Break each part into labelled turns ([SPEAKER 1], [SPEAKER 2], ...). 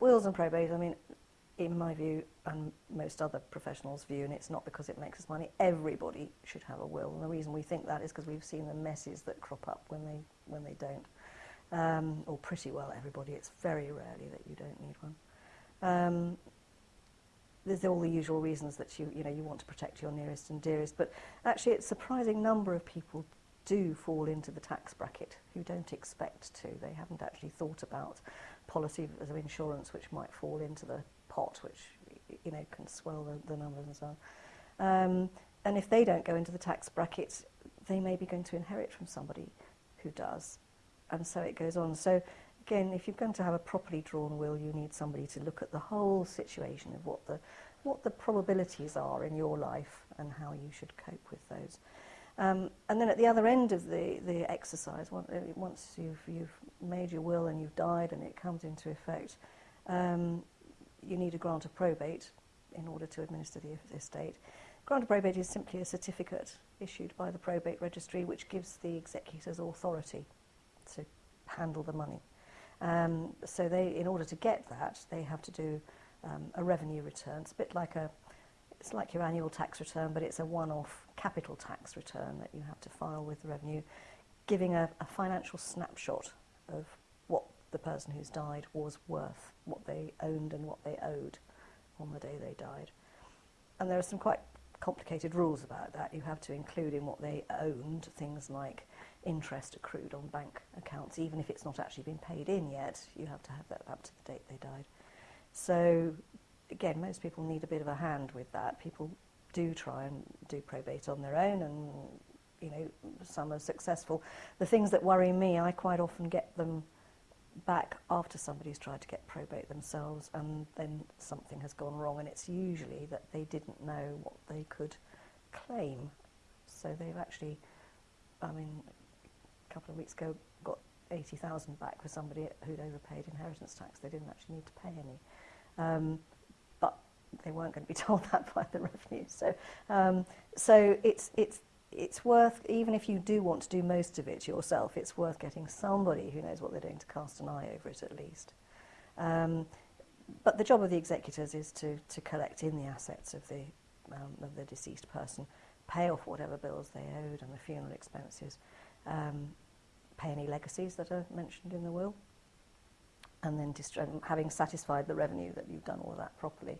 [SPEAKER 1] wills and probate, I mean, in my view and most other professionals' view, and it's not because it makes us money, everybody should have a will. And the reason we think that is because we've seen the messes that crop up when they, when they don't. Um, or pretty well everybody, it's very rarely that you don't need one. Um, there's all the usual reasons that you, you, know, you want to protect your nearest and dearest, but actually it's a surprising number of people do fall into the tax bracket who don't expect to. They haven't actually thought about policy of insurance which might fall into the pot, which you know can swell the, the numbers and so on. Um, and if they don't go into the tax bracket, they may be going to inherit from somebody who does. And so it goes on. So again, if you're going to have a properly drawn will, you need somebody to look at the whole situation of what the, what the probabilities are in your life and how you should cope with those. Um, and then at the other end of the, the exercise, eh, once you've, you've made your will and you've died and it comes into effect, um, you need a grant of probate in order to administer the estate. Grant of probate is simply a certificate issued by the probate registry which gives the executors authority to handle the money. Um, so they, in order to get that, they have to do um, a revenue return. It's a bit like a, it's like your annual tax return, but it's a one-off capital tax return that you have to file with the revenue, giving a, a financial snapshot of what the person who's died was worth, what they owned and what they owed on the day they died. And there are some quite complicated rules about that. You have to include in what they owned things like interest accrued on bank accounts, even if it's not actually been paid in yet, you have to have that up to the date they died. So again, most people need a bit of a hand with that. People do try and do probate on their own and you know, some are successful. The things that worry me, I quite often get them back after somebody's tried to get probate themselves and then something has gone wrong and it's usually that they didn't know what they could claim. So they've actually, I mean, a couple of weeks ago got 80,000 back for somebody who'd overpaid inheritance tax. They didn't actually need to pay any. Um, they weren't going to be told that by the revenue. So, um, so it's, it's it's worth, even if you do want to do most of it yourself, it's worth getting somebody who knows what they're doing to cast an eye over it at least. Um, but the job of the executors is to, to collect in the assets of the, um, of the deceased person, pay off whatever bills they owed and the funeral expenses, um, pay any legacies that are mentioned in the will, and then having satisfied the revenue that you've done all that properly,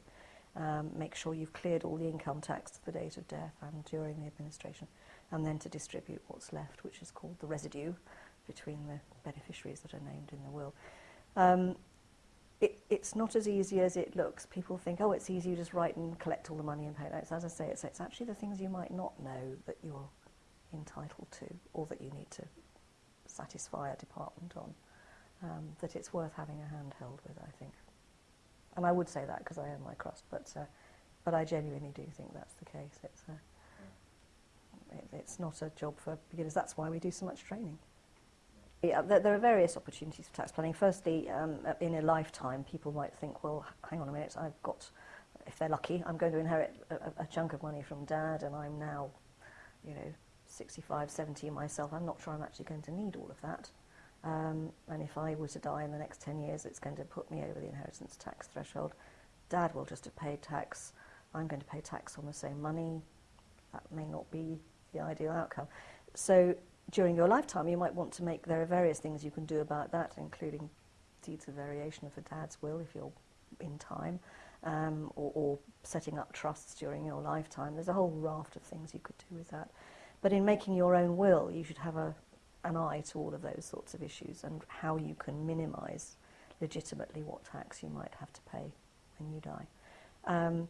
[SPEAKER 1] um, make sure you've cleared all the income tax to the date of death and during the administration, and then to distribute what's left, which is called the residue between the beneficiaries that are named in the will. Um, it, it's not as easy as it looks. People think, oh, it's easy, you just write and collect all the money and pay it. As I say, it's, it's actually the things you might not know that you're entitled to or that you need to satisfy a department on, um, that it's worth having a hand held with, I think. And I would say that because I own my crust, but, uh, but I genuinely do think that's the case. It's, uh, it, it's not a job for beginners. That's why we do so much training. Yeah, there, there are various opportunities for tax planning. Firstly, um, in a lifetime, people might think, well, hang on a minute, I've got, if they're lucky, I'm going to inherit a, a chunk of money from dad and I'm now, you know, 65, 70 myself. I'm not sure I'm actually going to need all of that. Um, and if I were to die in the next 10 years, it's going to put me over the inheritance tax threshold. Dad will just have paid tax. I'm going to pay tax on the same money. That may not be the ideal outcome. So during your lifetime, you might want to make, there are various things you can do about that, including deeds of variation of a dad's will if you're in time, um, or, or setting up trusts during your lifetime. There's a whole raft of things you could do with that. But in making your own will, you should have a, an eye to all of those sorts of issues and how you can minimise legitimately what tax you might have to pay when you die. Um,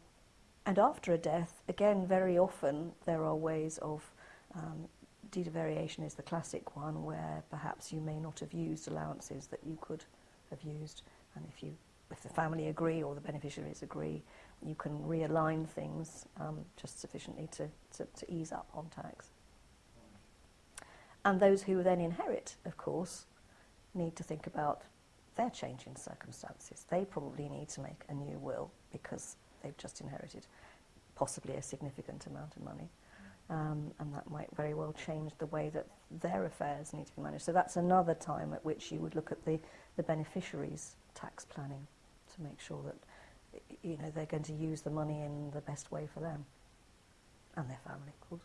[SPEAKER 1] and after a death, again, very often there are ways of um, deed of variation is the classic one where perhaps you may not have used allowances that you could have used, and if you if the family agree or the beneficiaries agree, you can realign things um, just sufficiently to, to, to ease up on tax. And those who then inherit, of course, need to think about their changing circumstances. They probably need to make a new will because they've just inherited possibly a significant amount of money. Um, and that might very well change the way that their affairs need to be managed. So that's another time at which you would look at the, the beneficiaries' tax planning to make sure that you know, they're going to use the money in the best way for them and their family, of course.